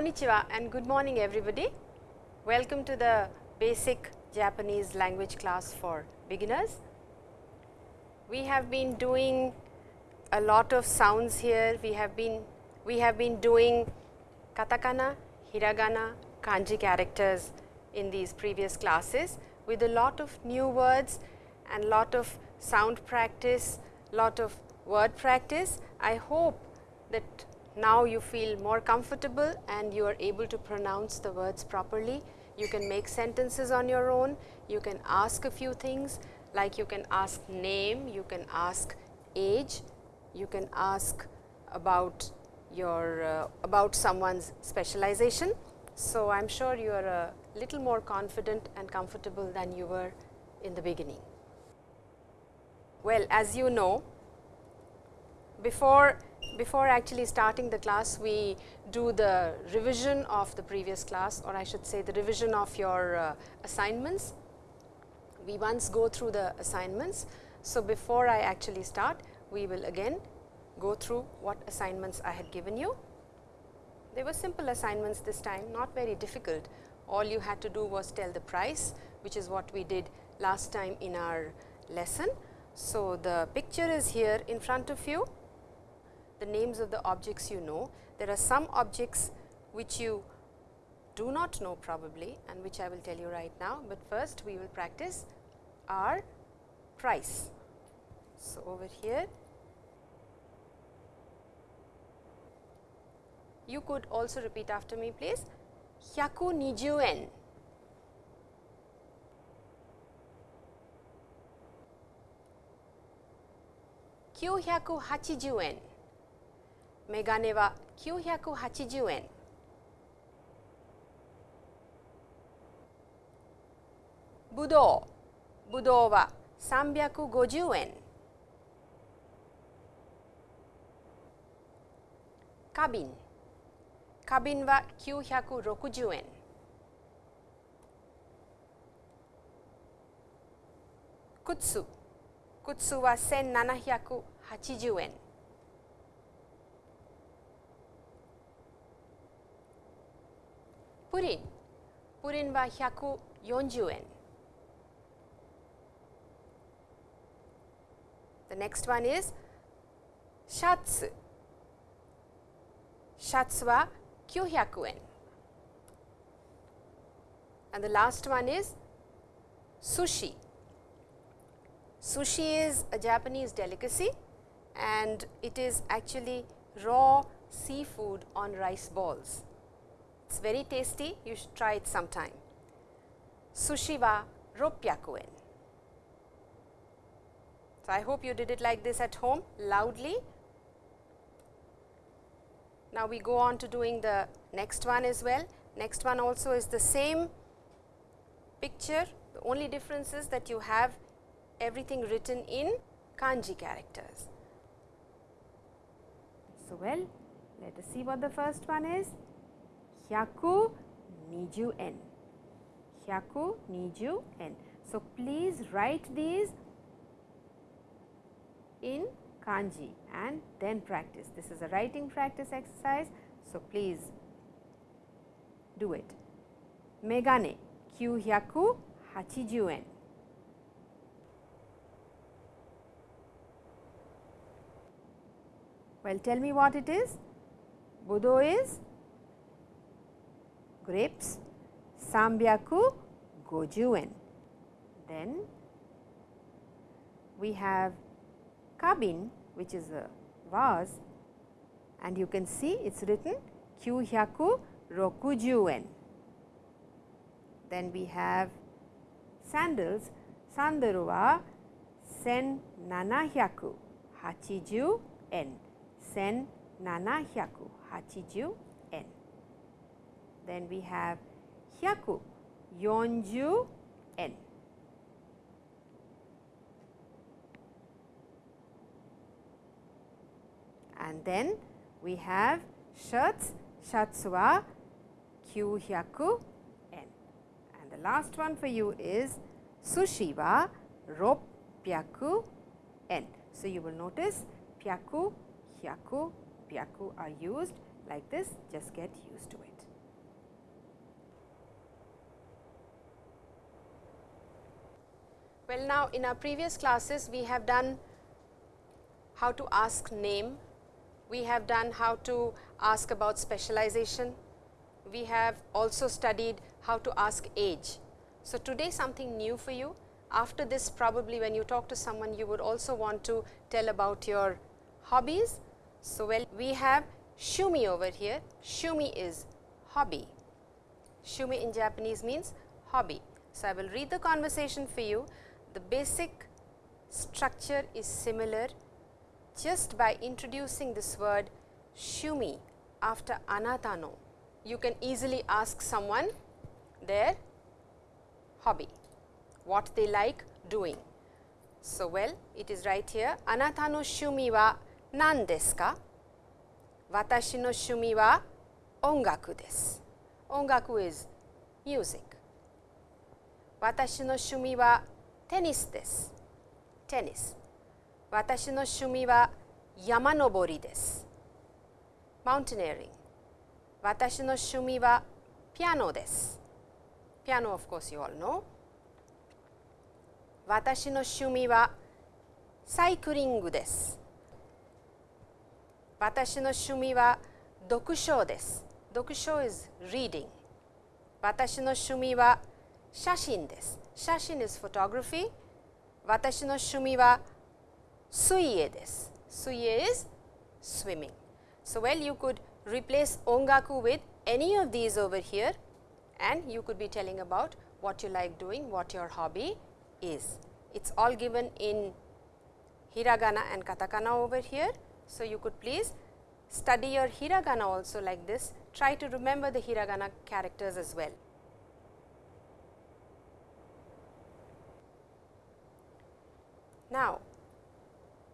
Konnichiwa and good morning everybody. Welcome to the basic Japanese language class for beginners. We have been doing a lot of sounds here. We have been we have been doing katakana, hiragana, kanji characters in these previous classes with a lot of new words and lot of sound practice, lot of word practice. I hope that now you feel more comfortable and you are able to pronounce the words properly. You can make sentences on your own, you can ask a few things like you can ask name, you can ask age, you can ask about your uh, about someone's specialization. So, I am sure you are a little more confident and comfortable than you were in the beginning. Well, as you know, before before actually starting the class, we do the revision of the previous class or I should say the revision of your uh, assignments. We once go through the assignments. So, before I actually start, we will again go through what assignments I had given you. They were simple assignments this time, not very difficult. All you had to do was tell the price, which is what we did last time in our lesson. So, the picture is here in front of you the names of the objects you know. There are some objects which you do not know probably and which I will tell you right now, but first we will practice our price. So, over here. You could also repeat after me please. 120円980円メガネは980円。ぶどうぶどうは350円。花瓶。花瓶は960円。靴。靴は1780円。プリンプリンは140円 The next one is シャツシャツは900円 and the last one is sushi. Sushi is a Japanese delicacy and it is actually raw seafood on rice balls. It is very tasty, you should try it sometime. Sushi wa 600円 So, I hope you did it like this at home loudly. Now, we go on to doing the next one as well. Next one also is the same picture, the only difference is that you have everything written in kanji characters. So, well let us see what the first one is hyaku niju en. Hyaku niju en. So, please write these in kanji and then practice. This is a writing practice exercise. So, please do it. Megane 980円。Well, tell me what it is. Budo is grapes, Sambyaku gojuen. Then we have kabin which is a vase and you can see it is written kyuhyaku rokuju Then we have sandals, sandaru wa sen nanahyaku hachiju en. 1780円 then we have hyaku, yonju n. And then we have shirts, shatsu wa kyuhyaku n. And the last one for you is sushi wa ropyaku n. So, you will notice pyaku, hyaku, pyaku are used like this, just get used to it. Well, now in our previous classes we have done how to ask name, we have done how to ask about specialization, we have also studied how to ask age. So, today something new for you. After this probably when you talk to someone you would also want to tell about your hobbies. So, well we have shumi over here, shumi is hobby, shumi in Japanese means hobby. So, I will read the conversation for you. The basic structure is similar just by introducing this word shumi after anatano. You can easily ask someone their hobby, what they like doing. So, well it is right here anata no shumi wa nan desu ka? Watashi no shumi wa ongaku desu. Ongaku is music. Watashi no shumi wa tennis desu. Tennis. Watashi no shumi wa yamanobori desu. Mountaineering. Watashi no shumi wa piano desu. Piano of course you all know. Watashi no shumi wa cycling desu. Watashi no shumi wa dokusho desu. Dokusho is reading. Watashi no shumi wa shashin desu. Shashin is photography. Watashi no shumi wa suie desu. Suie is swimming. So, well you could replace ongaku with any of these over here and you could be telling about what you like doing, what your hobby is. It is all given in hiragana and katakana over here. So, you could please study your hiragana also like this, try to remember the hiragana characters as well. Now,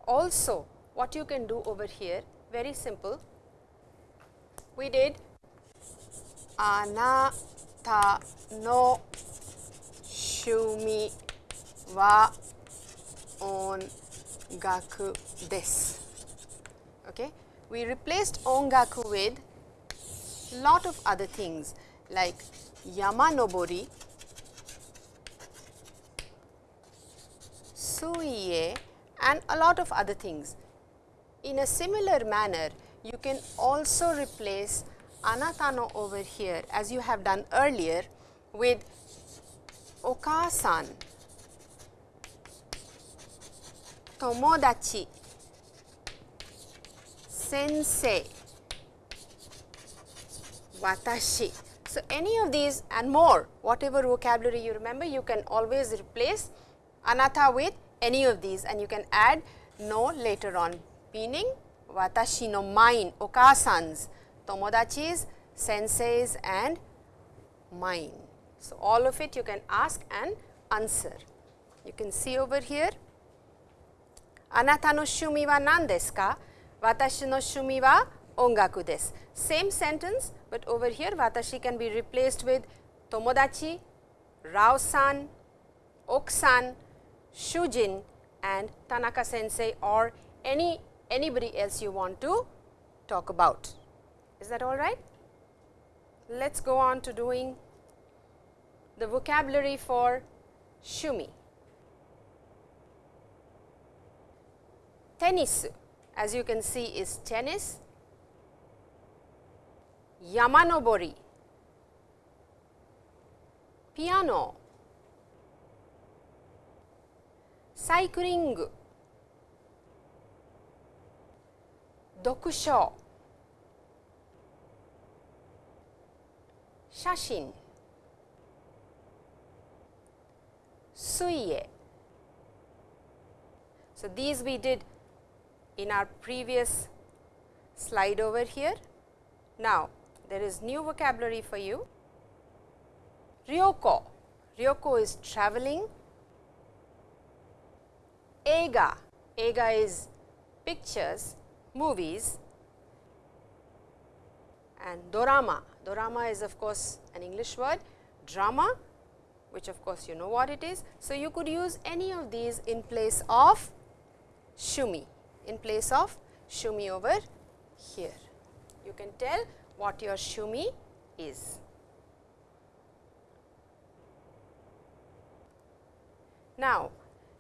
also what you can do over here very simple, we did anata no shumi wa ongaku desu. Okay. We replaced ongaku with lot of other things like yama yamanobori, suie and a lot of other things. In a similar manner, you can also replace anatano over here as you have done earlier with okasan, tomodachi, sensei, watashi. So, any of these and more whatever vocabulary you remember you can always replace anata with any of these and you can add no later on meaning watashi no mine, okasans, tomodachis, senseis and mine. So, all of it you can ask and answer. You can see over here, anata no shumi wa nan desu ka? Watashi no shumi wa ongaku desu. Same sentence, but over here watashi can be replaced with tomodachi, rao-san, ok-san, shujin and Tanaka sensei or any anybody else you want to talk about. Is that all right? Let us go on to doing the vocabulary for shumi. Tennis as you can see is tennis, yamanobori, piano, cycling, dokusho, shashin, suie. So, these we did in our previous slide over here. Now, there is new vocabulary for you. Ryoko, Ryoko is traveling. Eiga, Eiga is pictures, movies and dorama. Dorama is of course an English word, drama which of course you know what it is. So, you could use any of these in place of shumi, in place of shumi over here. You can tell what your shumi is. Now,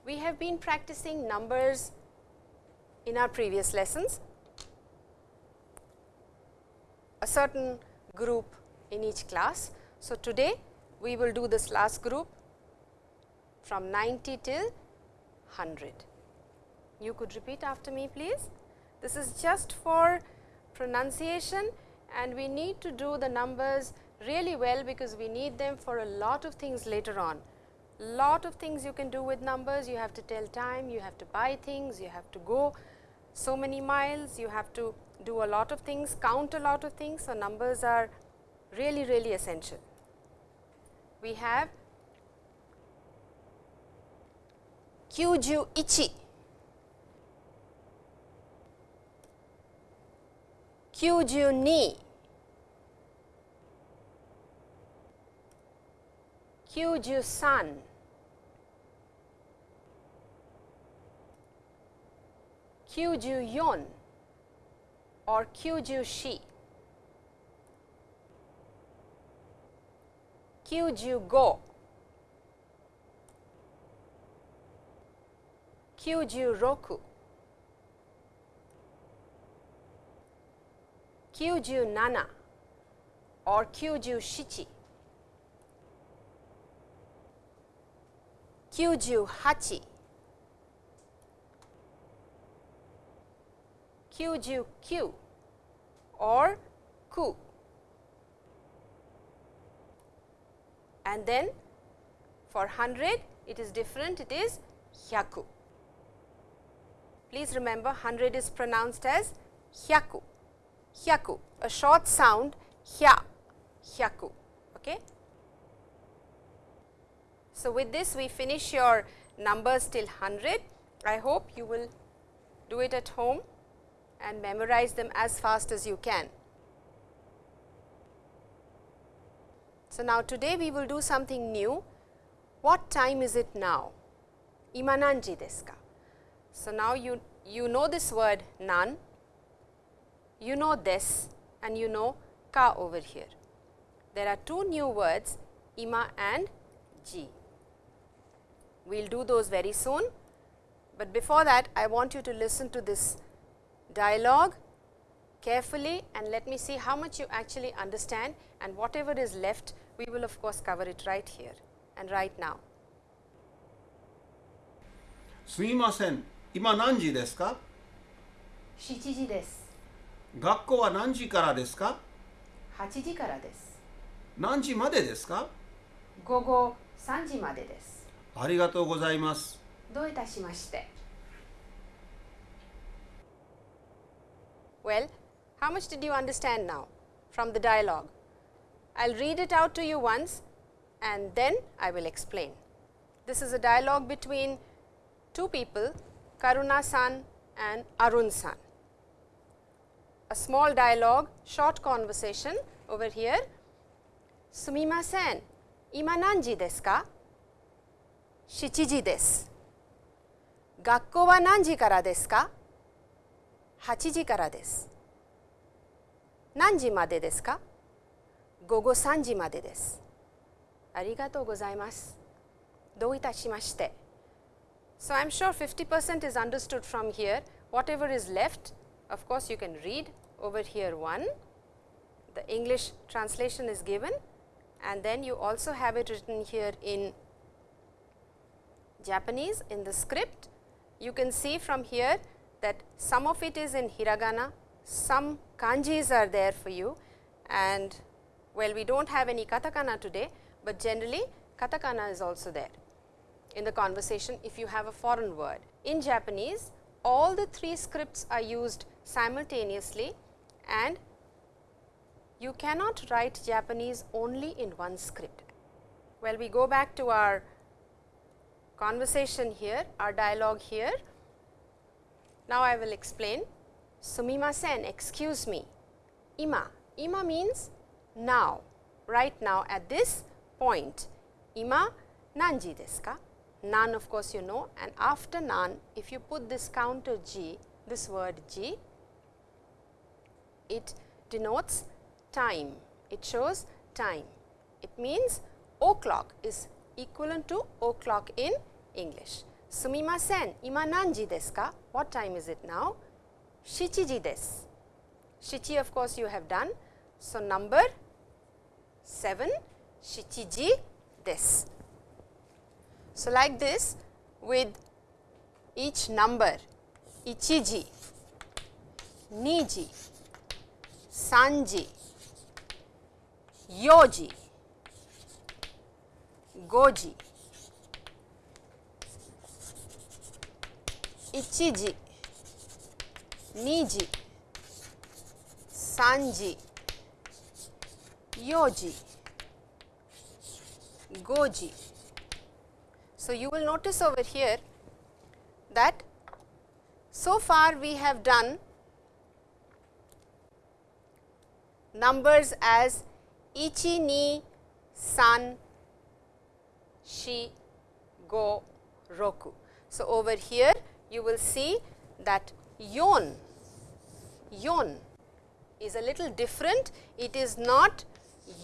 we have been practicing numbers in our previous lessons, a certain group in each class. So, today we will do this last group from 90 till 100. You could repeat after me please. This is just for pronunciation and we need to do the numbers really well because we need them for a lot of things later on. Lot of things you can do with numbers, you have to tell time, you have to buy things, you have to go so many miles, you have to do a lot of things, count a lot of things. So, numbers are really really essential. We have Kyuju ichi, Kyuju ni, Kyuju san, Kyuju yon or Kyuju shi. Kyuju-go, Kyuju-roku, Kyuju-nana or Kyuju-shichi, Kyuju-hachi, Kyuju-kyu or ku. and then for 100 it is different it is hyaku. Please remember 100 is pronounced as hyaku, hyaku a short sound hya, hyaku. Okay. So, with this we finish your numbers till 100. I hope you will do it at home and memorize them as fast as you can. So, now today we will do something new. What time is it now? Ima nanji desu ka? So, now you, you know this word nan, you know this and you know ka over here. There are two new words ima and ji. We will do those very soon, but before that I want you to listen to this dialogue carefully and let me see how much you actually understand and whatever is left we will of course cover it right here and right now. すみません今何時ですか7時です。学校は何時からですか8時からです。何時までですか午後3時までです。ありがとうございますどういたしまして。Well, how much did you understand now from the dialogue? I will read it out to you once and then I will explain. This is a dialogue between two people, Karuna san and Arun san. A small dialogue, short conversation over here. Sumimasen, ima nanji desu ka? 7時です。学校は何時からですか ?8 時からです。何時までですか午後3時までです。ありがとうございます。どういたしまして。So, I am sure 50% is understood from here. Whatever is left, of course, you can read over here one. The English translation is given and then you also have it written here in Japanese in the script. You can see from here that some of it is in hiragana, some kanjis are there for you and well we do not have any katakana today, but generally katakana is also there in the conversation if you have a foreign word. In Japanese all the three scripts are used simultaneously and you cannot write Japanese only in one script. Well, we go back to our conversation here, our dialogue here. Now, I will explain. Sumimasen, excuse me. Ima, ima means now, right now at this point. Ima nanji desu ka? Nan of course you know and after nan if you put this counter ji, this word ji, it denotes time, it shows time. It means o'clock is equivalent to o'clock in English. Sumimasen, ima nanji desu ka? What time is it now? Shichiji desu. Shichi of course you have done. So, number 7 shichiji desu. So, like this with each number ichiji, niji, sanji, yoji, goji, ichiji, niji, sanji, yoji, goji. So, you will notice over here that so far we have done numbers as ichi, ni, san, shi, go, roku. So, over here you will see that yon, yon is a little different. It is not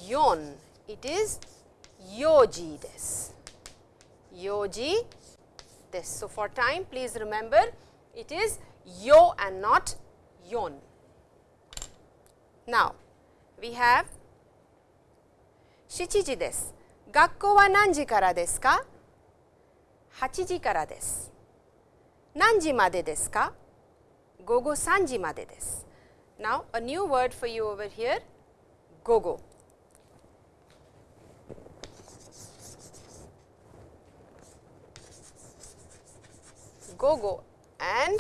yon, it is yoji des, yoji des. So, for time please remember it is yo and not yon. Now, we have shichiji des. 学校は何時からですか ?8 時からです。何時までですか午後3時までです。Now, a new word for you over here, gogo. Gogo and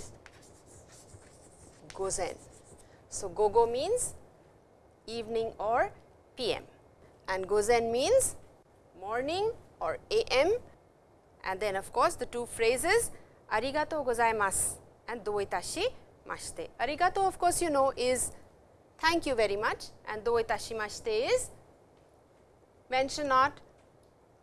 gozen. So, gogo means evening or PM and gozen means morning or AM and then of course, the two phrases arigatou gozaimasu and doitashi mashite. Arigato of course, you know is thank you very much and doitashi mashite is mention not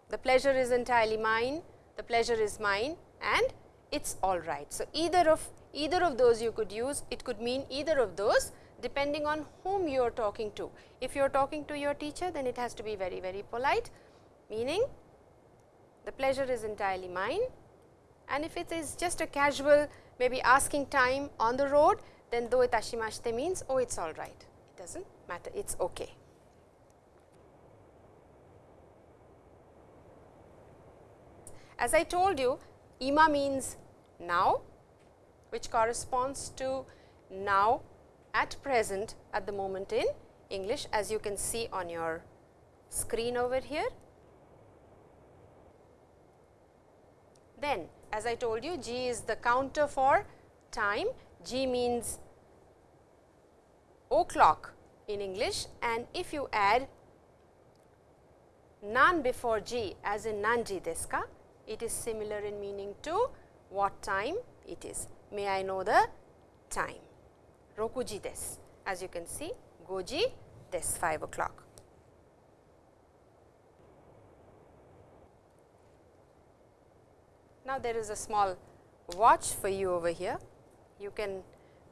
the pleasure is entirely mine, the pleasure is mine and it is all right. So, either of either of those you could use, it could mean either of those depending on whom you are talking to. If you are talking to your teacher, then it has to be very, very polite, meaning the pleasure is entirely mine and if it is just a casual maybe asking time on the road, then do itashimashite means, oh, it is all right, it does not matter, it is okay. As I told you, ima means now, which corresponds to now at present at the moment in English as you can see on your screen over here. Then as I told you ji is the counter for time, ji means o'clock in English and if you add nan before ji as in nanji desu ka, it is similar in meaning to what time it is. May I know the time? Rokuji desu. As you can see, goji desu 5 o'clock. Now, there is a small watch for you over here. You can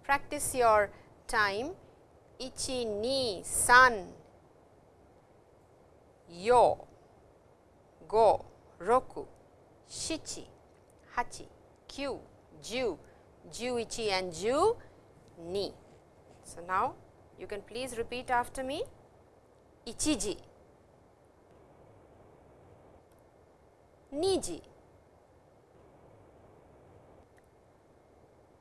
practice your time. Ichi, ni, san, yo, go, roku, shichi, hachi, kyu, ju, juichi and ju, ni. So, now you can please repeat after me. Ichiji, niji,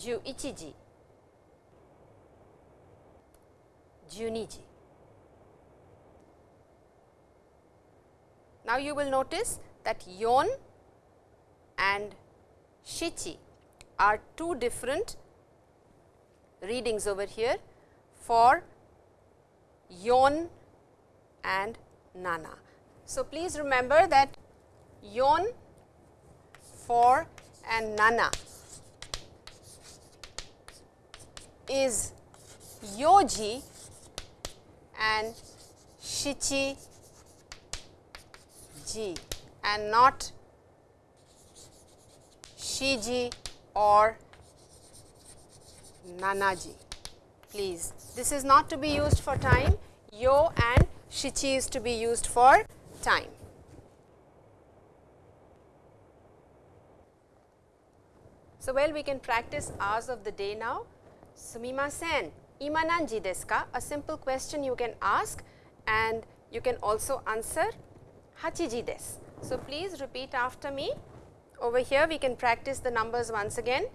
11時12時. Now, you will notice that yon and shichi are two different readings over here for yon and nana. So, please remember that yon for and nana is yoji and shichi ji and not shiji or nanaji. Please, this is not to be used for time, yo and shichi is to be used for time. So, well we can practice hours of the day now. Sumimasen, ima nanji desu ka? A simple question you can ask and you can also answer hachiji desu. So, please repeat after me. Over here we can practice the numbers once again.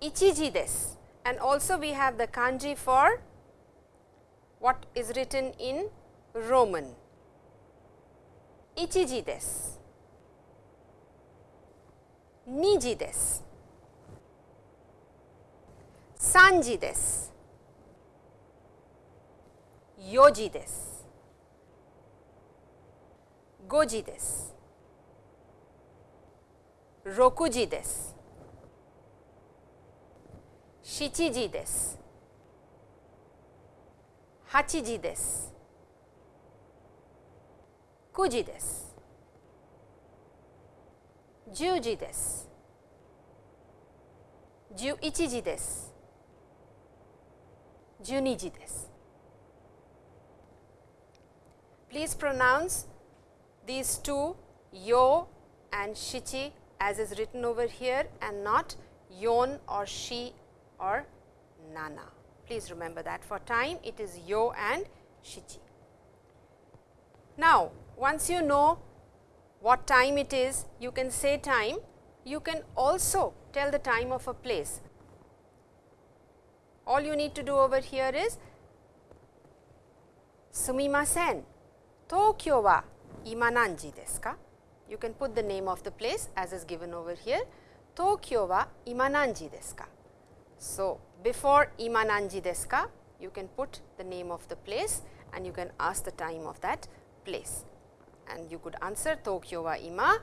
Ichiji desu and also we have the kanji for what is written in Roman. Ichiji desu. Niji desu. Sanji desu. Yoji desu. Goji desu. Rokuji desu. Shichiji desu. Hachiji desu. Kuji desu. Juji desu. Juichiji desu. Juniji desu. Please pronounce these two yo and shichi as is written over here and not yon or she or nana. Please remember that for time it is yo and shichi. Now, once you know what time it is, you can say time, you can also tell the time of a place. All you need to do over here is sumimasen, Tokyo wa ima desu ka? You can put the name of the place as is given over here. Tokyo wa ima desu ka? So, before ima desu ka, you can put the name of the place and you can ask the time of that place. And you could answer Tokyo wa ima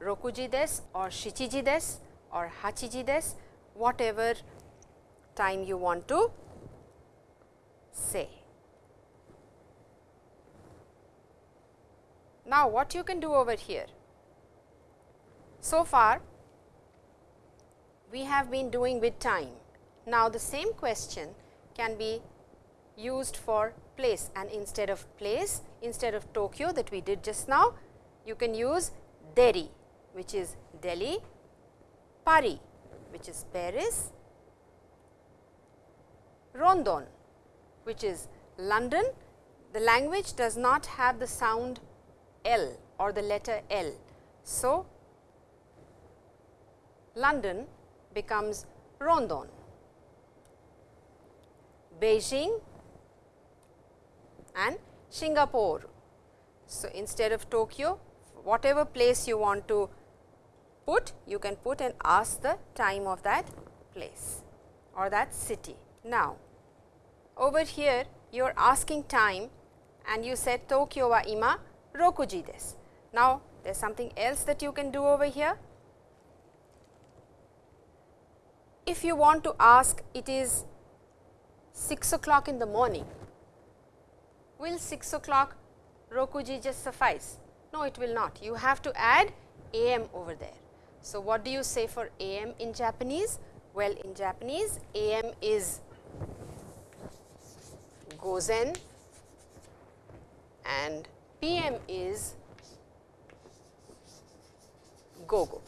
rokuji desu or shichiji desu or hachiji desu, whatever time you want to say. Now, what you can do over here? So far, we have been doing with time. Now, the same question can be used for place and instead of place, instead of Tokyo that we did just now, you can use Delhi which is Delhi, Paris which is Paris, London which is London. The language does not have the sound L or the letter L. So, London becomes Rondon. Beijing and Singapore. So, instead of Tokyo, whatever place you want to put, you can put and ask the time of that place or that city. Now, over here you are asking time and you said Tokyo wa ima rokuji desu. Now, there is something else that you can do over here. If you want to ask it is 6 o'clock in the morning, will 6 o'clock rokuji just suffice? No, it will not. You have to add am over there. So, what do you say for am in Japanese? Well, in Japanese am is gozen and PM is go-go.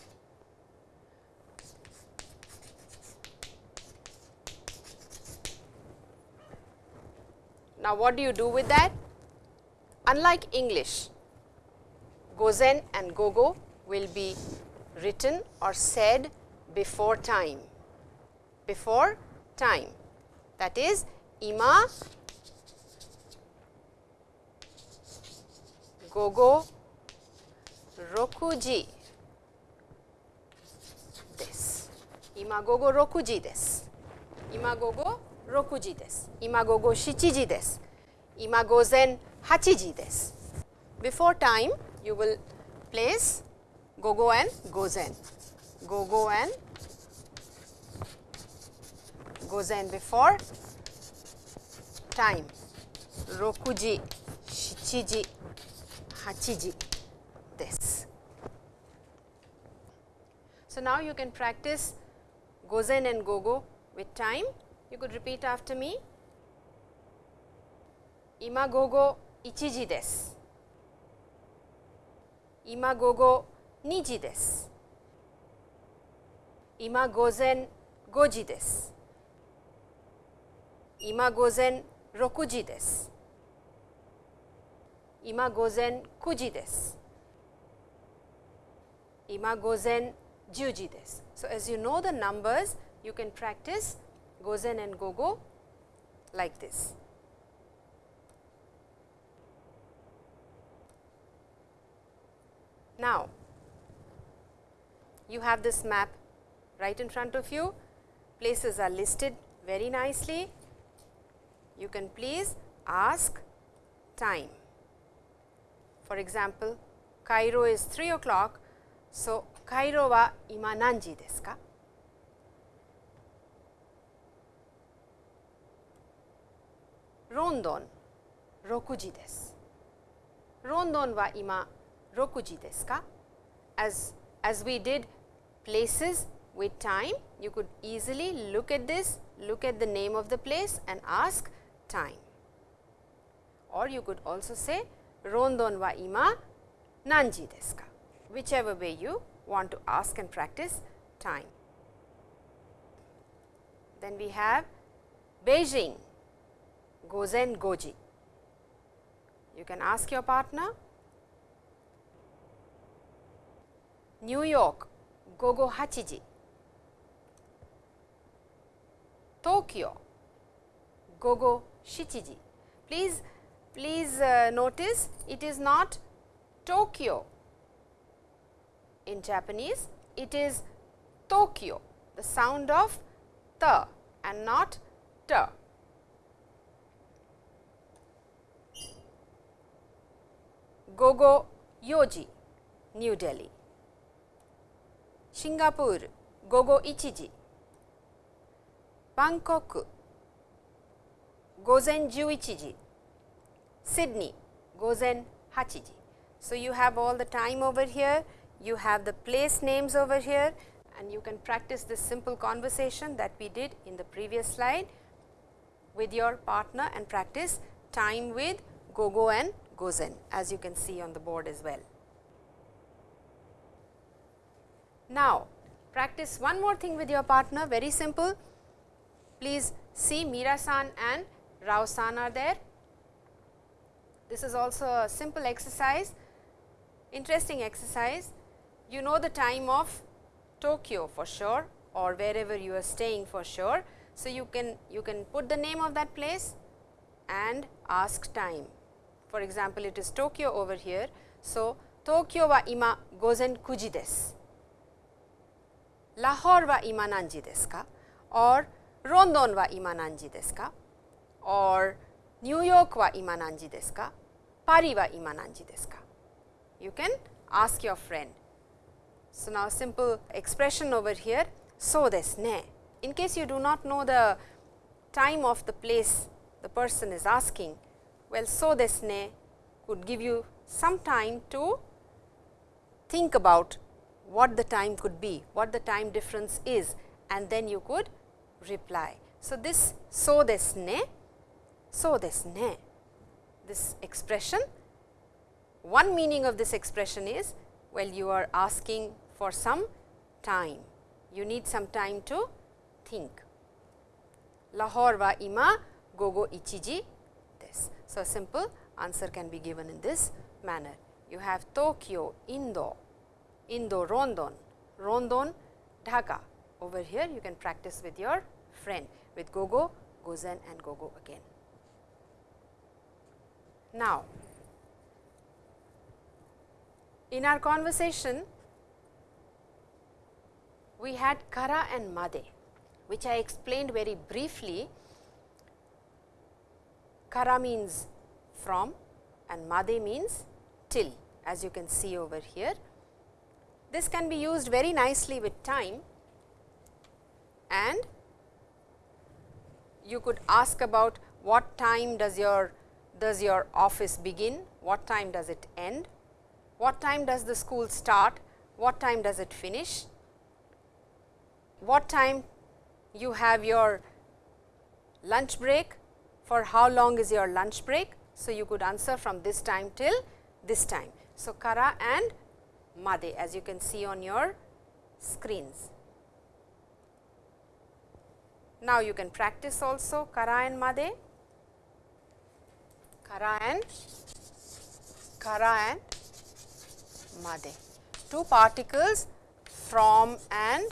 Now, what do you do with that? Unlike English, gozen and gogo will be written or said before time, before time that is ima gogo rokuji desu. Ima gogo rokuji desu. Ima gogo rokuji desu. Ima gogo shichiji desu. Ima gozen hachiji desu. Before time you will place gogo and gozen. Gogo and gozen before time. Rokuji, shichiji, hachiji, this. So, now you can practice gozen and gogo with time. You could repeat after me. Ima gogo ichiji desu. Ima gogo niji desu. Ima gozen goji desu. Ima gozen rokuji desu. Ima gozen kuji desu. Ima gozen juji desu. So, as you know the numbers, you can practice gozen and gogo like this. Now, you have this map right in front of you, places are listed very nicely. You can please ask time. For example, Cairo is 3 o'clock. So, Cairo wa ima nanji desu ka? Rondon 6時です。ロンドンは今6時ですか as, as we did places with time, you could easily look at this, look at the name of the place and ask time. Or you could also say, Rondon wa ima nanji desu ka? Whichever way you want to ask and practice time. Then we have Beijing, Gozen Goji. You can ask your partner New York, Gogo Hachiji. Tokyo, Gogo Shichiji. Please, please uh, notice it is not Tokyo in Japanese, it is Tokyo, the sound of the and not t. Gogo Yoji, New Delhi. Singapore, Gogo Ichiji. Bangkok, Gozen Juichiji. Sydney, Gozen Hachiji. So, you have all the time over here, you have the place names over here and you can practice this simple conversation that we did in the previous slide with your partner and practice time with Gogo and Gozen as you can see on the board as well. Now, practice one more thing with your partner very simple. Please see Mira-san and Rao-san are there. This is also a simple exercise, interesting exercise. You know the time of Tokyo for sure or wherever you are staying for sure. So, you can you can put the name of that place and ask time. For example, it is Tokyo over here. So, Tokyo wa ima gozen kuji desu. Lahore wa ima nanji desu ka? Or Rondon wa ima nanji desu ka? Or New York wa ima nanji desu ka? Paris wa ima nanji desu ka? You can ask your friend. So, now simple expression over here, so desu ne. In case you do not know the time of the place the person is asking, well, so desu ne could give you some time to think about what the time could be, what the time difference is and then you could reply. So, this so desu ne, so this expression, one meaning of this expression is, well you are asking for some time, you need some time to think. Lahore wa ima gogo ichiji desu. So, a simple answer can be given in this manner. You have Tokyo, Indo, Indo, Rondon, Rondon, Dhaka. Over here you can practice with your friend with Gogo, Gozen and Gogo again. Now, in our conversation, we had Kara and Made, which I explained very briefly. Kara means from and Made means till as you can see over here. This can be used very nicely with time and you could ask about what time does your does your office begin, what time does it end, what time does the school start, what time does it finish, what time you have your lunch break, for how long is your lunch break. So, you could answer from this time till this time. So, Kara and Made as you can see on your screens. Now, you can practice also Kara and Made, Kara and Kara and Made. Two particles from and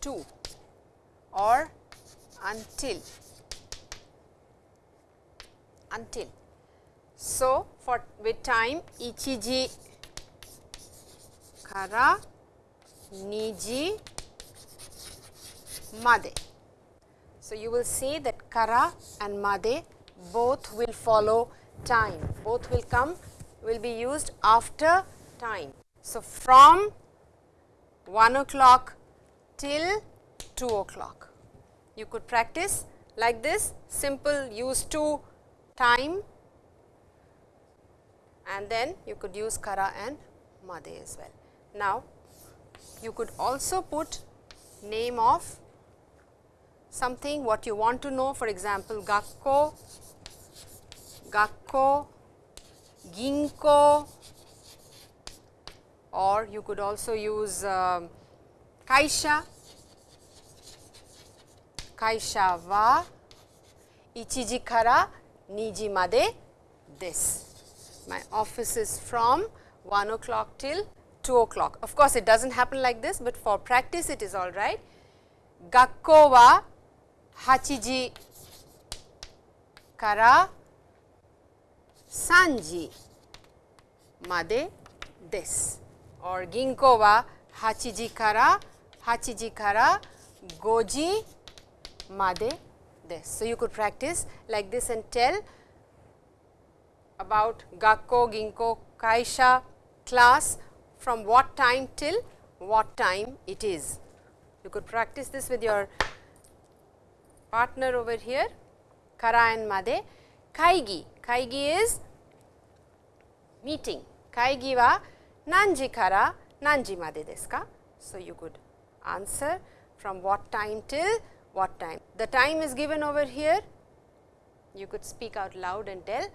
to or until until. So, for with time ichiji kara niji made. So, you will see that kara and made both will follow time, both will come will be used after time. So, from 1 o'clock till 2 o'clock. You could practice like this simple use to time and then you could use kara and made as well. Now, you could also put name of something what you want to know for example, gakko, gakko, ginko or you could also use uh, kaisha, kaisha wa ichiji kara niji made this. My office is from 1 o'clock till 2 o'clock. Of course, it does not happen like this, but for practice it is all right. Gakko wa hachiji kara sanji made desu or ginko wa hachiji kara hachiji kara goji made desu. So, you could practice like this and tell about gakko, ginko, kaisha class from what time till what time it is. You could practice this with your partner over here kara and made. Kaigi, kaigi is meeting, kaigi wa nanji kara nanji made desu ka? So, you could answer from what time till what time. The time is given over here, you could speak out loud and tell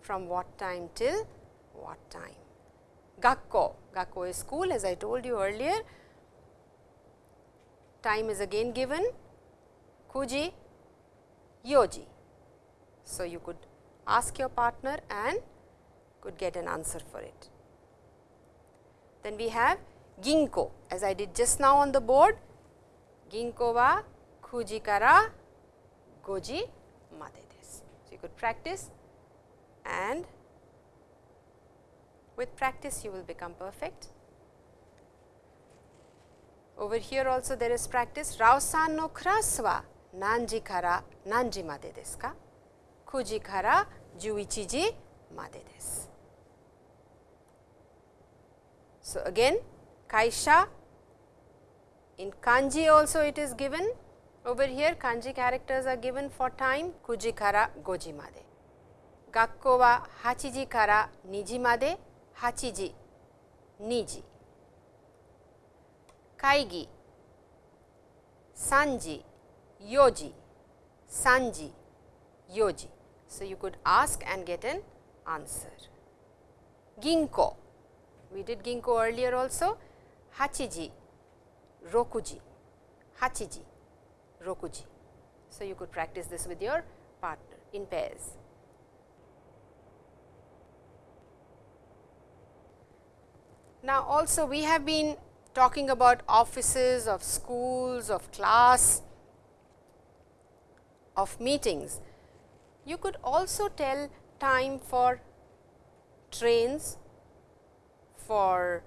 from what time till what time. Gakko, Gakko is school as I told you earlier. Time is again given, Kuji, Yoji. So, you could ask your partner and could get an answer for it. Then we have ginko as I did just now on the board, Ginko wa kuji kara goji made desu. So, you could practice and with practice you will become perfect. Over here also there is practice. Rao-san no class wa nanji kara nanji made desu ka? Kuji kara juichi ji made desu. So, again kaisha in kanji also it is given over here kanji characters are given for time kuji kara goji made. Gakko wa hachiji kara niji made hachiji niji. Kaigi sanji yoji sanji yoji. So, you could ask and get an answer. Ginko we did ginko earlier also, hachiji, rokuji, hachiji, rokuji. So, you could practice this with your partner in pairs. Now, also we have been talking about offices of schools, of class, of meetings. You could also tell time for trains, for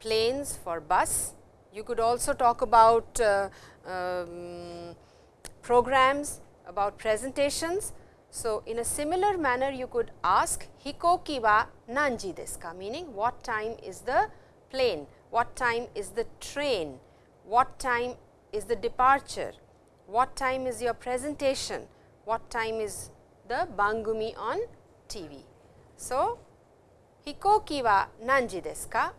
planes, for bus. You could also talk about uh, um, programs, about presentations. So, in a similar manner you could ask hikoki wa nanji desu ka meaning what time is the plane, what time is the train, what time is the departure, what time is your presentation, what time is the bangumi on TV. So, hikoki wa nanji desu ka?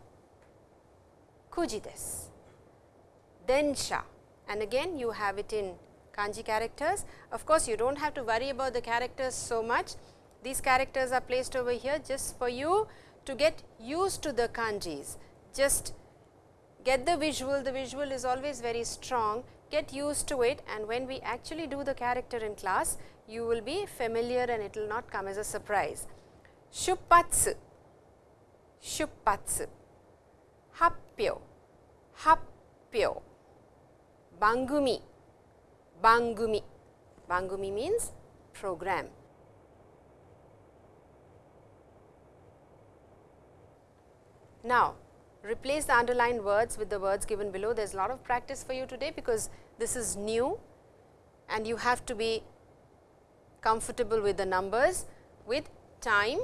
Densha and again you have it in kanji characters. Of course, you do not have to worry about the characters so much. These characters are placed over here just for you to get used to the kanjis. Just get the visual, the visual is always very strong, get used to it and when we actually do the character in class, you will be familiar and it will not come as a surprise. Shuppatsu, shuppatsu, happyo, happyo, bangumi, bangumi, bangumi means program. Now, replace the underlined words with the words given below. There is a lot of practice for you today because this is new and you have to be comfortable with the numbers with time,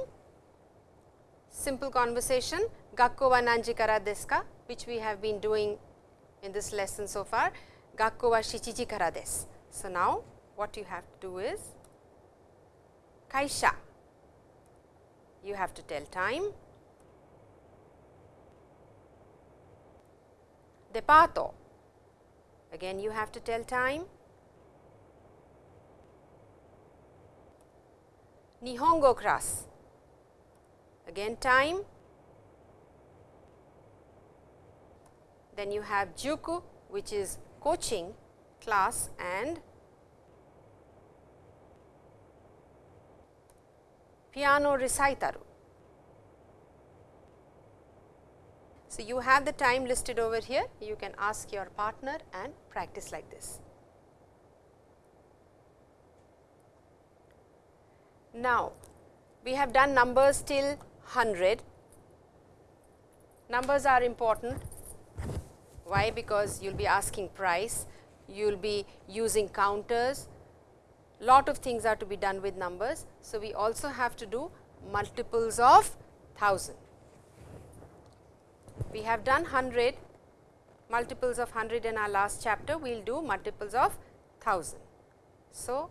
simple conversation, gakko wa nanji kara desu ka which we have been doing in this lesson so far, gakko wa shichiji kara desu. So, now what you have to do is kaisha, you have to tell time, departo, again you have to tell time, Nihongo class, again time, then you have Juku which is coaching class and piano recital. So, you have the time listed over here, you can ask your partner and practice like this. Now, we have done numbers till 100. Numbers are important. Why? Because you will be asking price, you will be using counters, lot of things are to be done with numbers. So, we also have to do multiples of 1000. We have done 100 multiples of 100 in our last chapter, we will do multiples of 1000. So,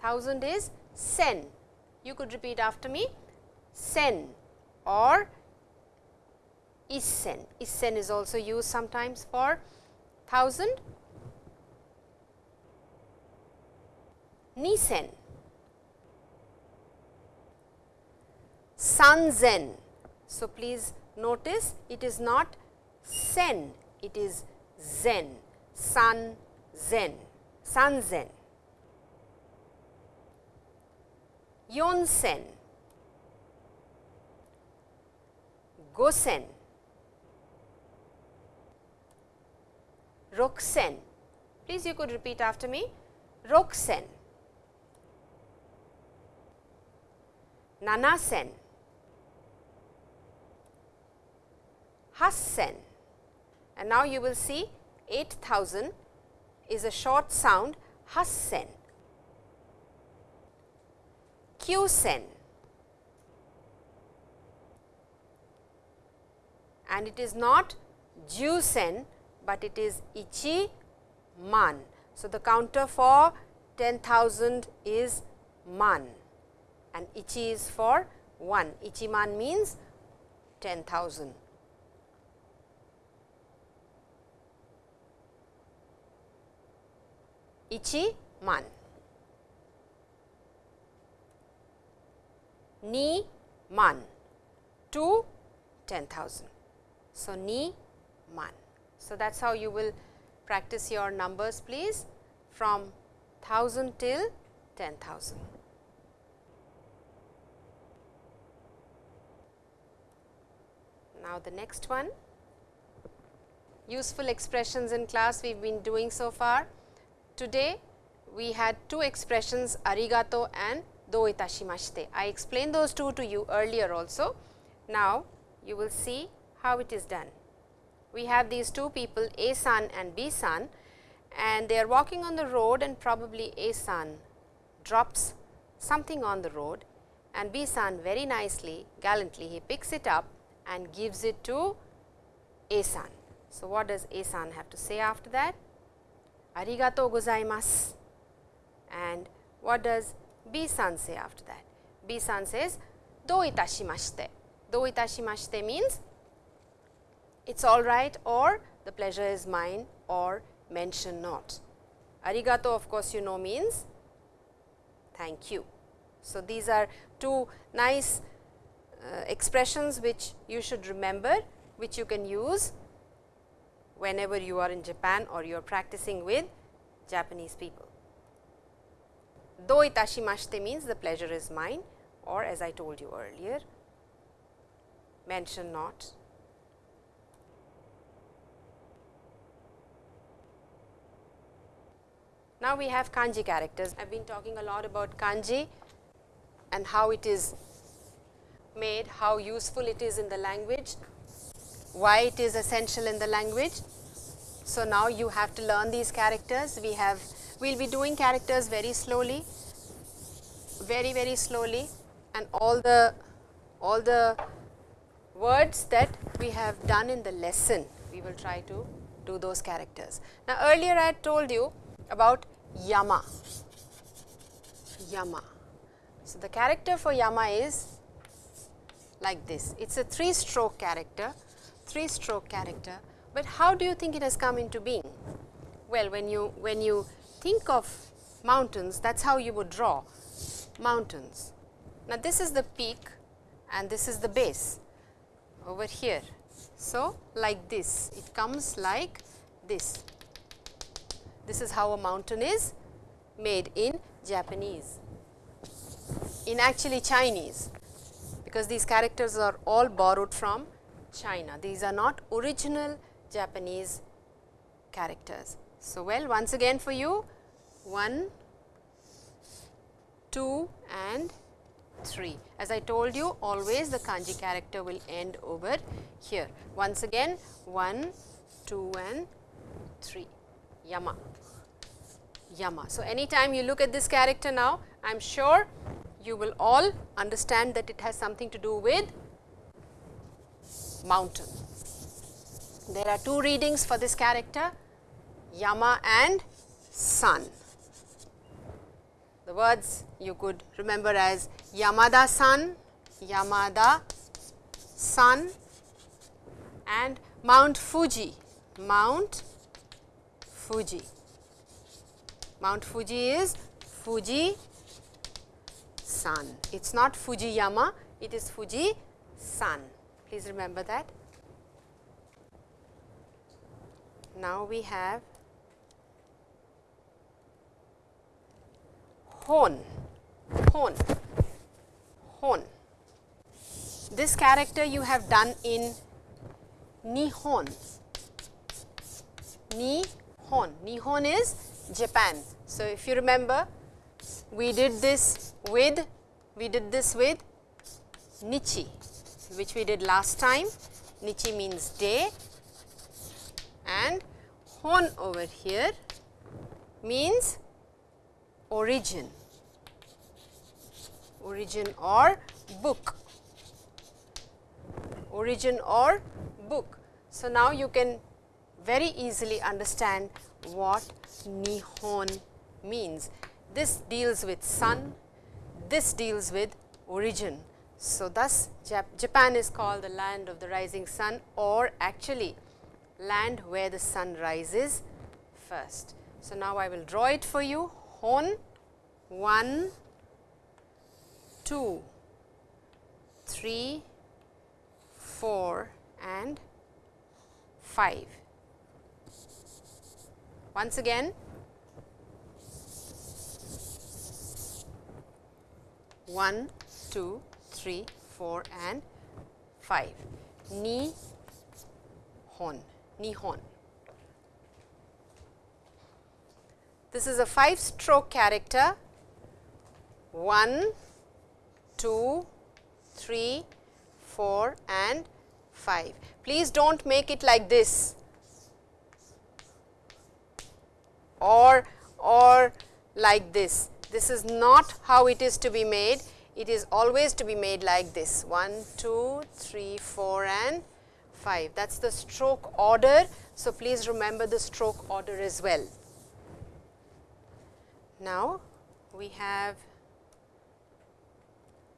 1000 is sen. You could repeat after me sen or isen. Isen is also used sometimes for 1000. Nisen. Sanzen. So, please notice it is not sen, it is zen, sun zen, sun zen. Yonsen, Gosen, Roksen. Please you could repeat after me. Roksen, Nanasen, Hassen. And now you will see 8000 is a short sound Hassen, Kyusen and it is not Jusen, but it is Ichi man. So, the counter for 10,000 is man and Ichi is for 1. Ichi man means 10,000. Ichi man. Ni man. 2 10,000. So, ni man. So, that is how you will practice your numbers please from 1000 till 10,000. Now, the next one useful expressions in class we have been doing so far. Today, we had two expressions arigato and do itashimashite. I explained those two to you earlier also. Now, you will see how it is done. We have these two people A san and B san and they are walking on the road and probably A san drops something on the road and B san very nicely gallantly he picks it up and gives it to A-san. So, what does A-san have to say after that? Arigato gozaimasu. And what does B-san say after that? B-san says, do itashimashite. Do itashimashite means it is all right or the pleasure is mine or mention not. Arigato of course, you know means thank you. So, these are two nice uh, expressions which you should remember which you can use whenever you are in Japan or you are practicing with Japanese people. Do itashimashite means the pleasure is mine or as I told you earlier mention not Now, we have kanji characters. I have been talking a lot about kanji and how it is made, how useful it is in the language, why it is essential in the language. So, now you have to learn these characters. We have, we will be doing characters very slowly, very, very slowly and all the, all the words that we have done in the lesson, we will try to do those characters. Now, earlier I had told you about Yama. Yama. So, the character for Yama is like this. It is a 3 stroke character, 3 stroke character, but how do you think it has come into being? Well, when you, when you think of mountains, that is how you would draw mountains. Now, this is the peak and this is the base over here. So, like this, it comes like this. This is how a mountain is made in Japanese, in actually Chinese, because these characters are all borrowed from China. These are not original Japanese characters. So, well once again for you 1, 2 and 3. As I told you always the kanji character will end over here. Once again 1, 2 and 3 Yama. Yama. So, anytime you look at this character now, I am sure you will all understand that it has something to do with mountain. There are two readings for this character, Yama and sun. The words you could remember as Yamada san, Yamada sun and Mount Fuji, Mount Fuji. Mount Fuji is Fuji San. It is not Fujiyama, it is Fuji San. Please remember that. Now, we have Hon, Hon, Hon. This character you have done in Nihon. Nihon. Nihon is Japan. So, if you remember we did this with we did this with Nichi which we did last time. Nichi means day and Hon over here means origin, origin or book, origin or book. So, now you can very easily understand what Nihon means. This deals with sun, this deals with origin. So, thus Jap Japan is called the land of the rising sun or actually land where the sun rises first. So, now I will draw it for you Hon 1, 2, 3, 4 and 5. Once again, 1, 2, 3, 4 and 5. Ni hon, Nihon. This is a 5 stroke character 1, 2, 3, 4 and 5. Please do not make it like this or or like this. This is not how it is to be made. it is always to be made like this 1, 2, 3, 4 and 5. That is the stroke order. So, please remember the stroke order as well. Now, we have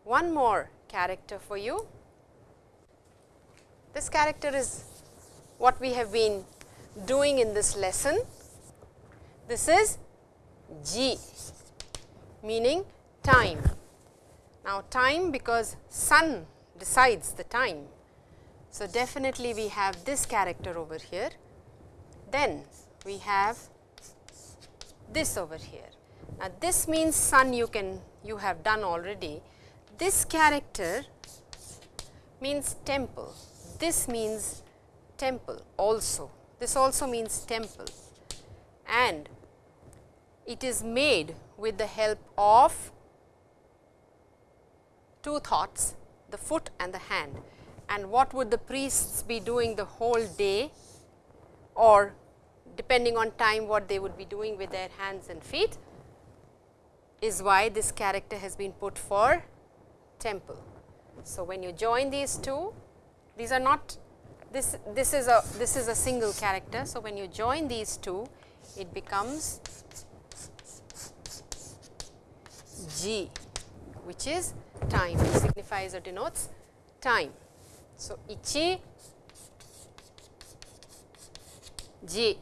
one more character for you. This character is what we have been doing in this lesson. This is ji meaning time. Now, time because sun decides the time. So, definitely we have this character over here. Then we have this over here. Now, this means sun you can you have done already. This character means temple. This means temple also. This also means temple and it is made with the help of two thoughts the foot and the hand and what would the priests be doing the whole day or depending on time what they would be doing with their hands and feet is why this character has been put for temple. So, when you join these two these are not this this is a this is a single character. So, when you join these two it becomes ji which is time which signifies or denotes time. So, ichi ji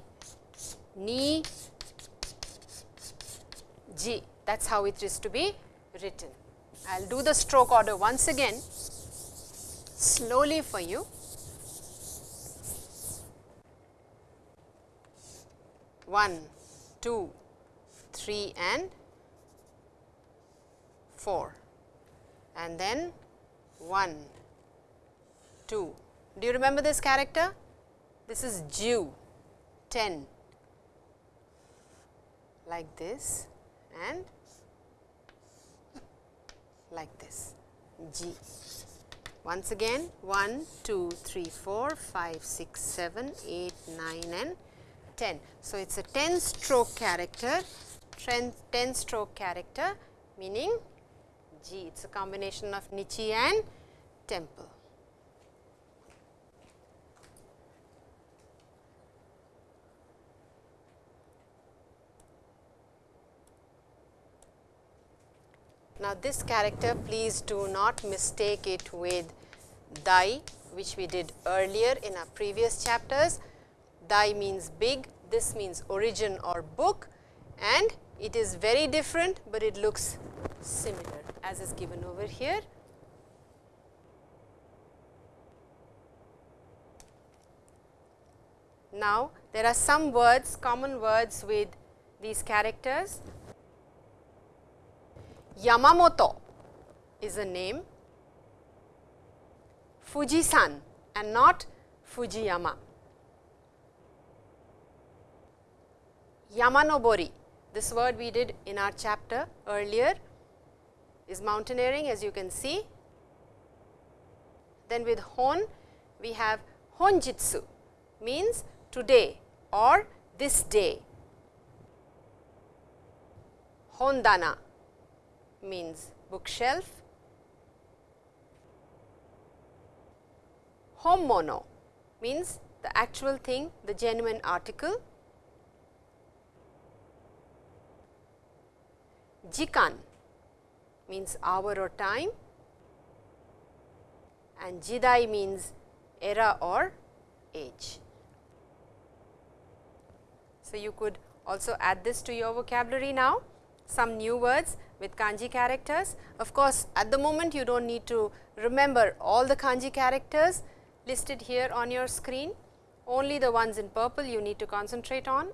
ni ji that is how it is to be written. I will do the stroke order once again slowly for you. One, two, three and 4 and then 1, 2. Do you remember this character? This is Ju 10 like this and like this ji. Once again 1, 2, 3, 4, 5, 6, 7, 8, 9 and 10. So, it is a 10 stroke character, 10 stroke character meaning ji. It is a combination of Nichi and temple. Now, this character please do not mistake it with Dai which we did earlier in our previous chapters. Dai means big, this means origin or book and it is very different, but it looks similar as is given over here. Now, there are some words, common words with these characters. Yamamoto is a name, Fujisan and not Fujiyama. Yamanobori, this word we did in our chapter earlier is mountaineering as you can see. Then with hon we have honjitsu means today or this day. Hondana means bookshelf. Hommono means the actual thing, the genuine article. Jikan means hour or time and jidai means era or age. So, you could also add this to your vocabulary now, some new words with kanji characters. Of course, at the moment you do not need to remember all the kanji characters listed here on your screen, only the ones in purple you need to concentrate on.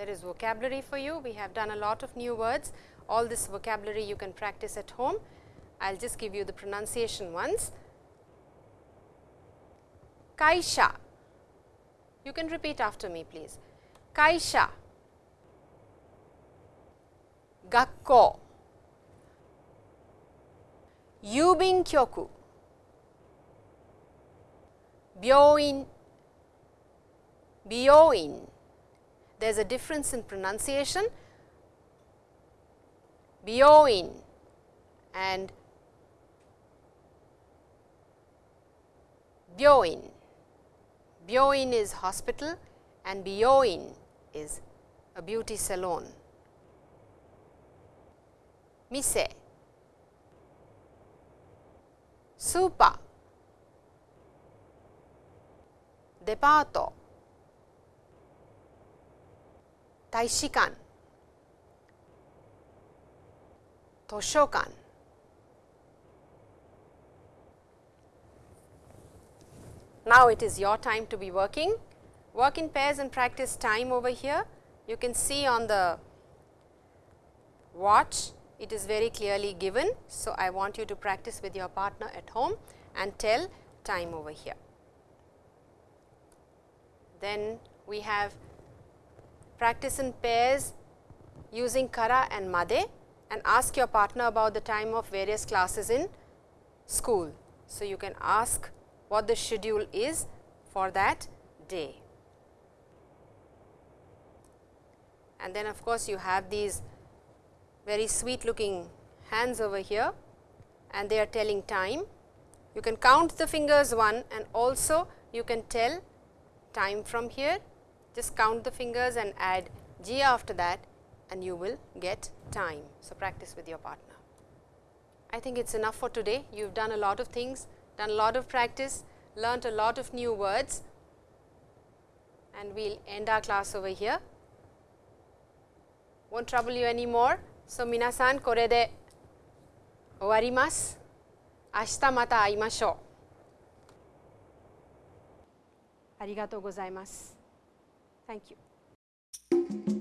There is vocabulary for you. We have done a lot of new words. All this vocabulary you can practice at home. I will just give you the pronunciation once. Kaisha. You can repeat after me please. Kaisha. Gakko. Yubin kyoku. Byoin. Byoin there is a difference in pronunciation. Byoin and Byoin. Byoin is hospital and Biyoin is a beauty salon. Mise, super, departo, Taishikan, Toshokan. Now it is your time to be working. Work in pairs and practice time over here. You can see on the watch it is very clearly given. So, I want you to practice with your partner at home and tell time over here. Then we have practice in pairs using kara and made and ask your partner about the time of various classes in school. So, you can ask what the schedule is for that day. And then of course, you have these very sweet looking hands over here and they are telling time. You can count the fingers one and also you can tell time from here just count the fingers and add ji after that and you will get time. So, practice with your partner. I think it is enough for today. You have done a lot of things, done a lot of practice, learnt a lot of new words and we will end our class over here. Won't trouble you anymore. So, minasan kore de owarimasu. Ashita mata aimashou. gozaimasu. Thank you.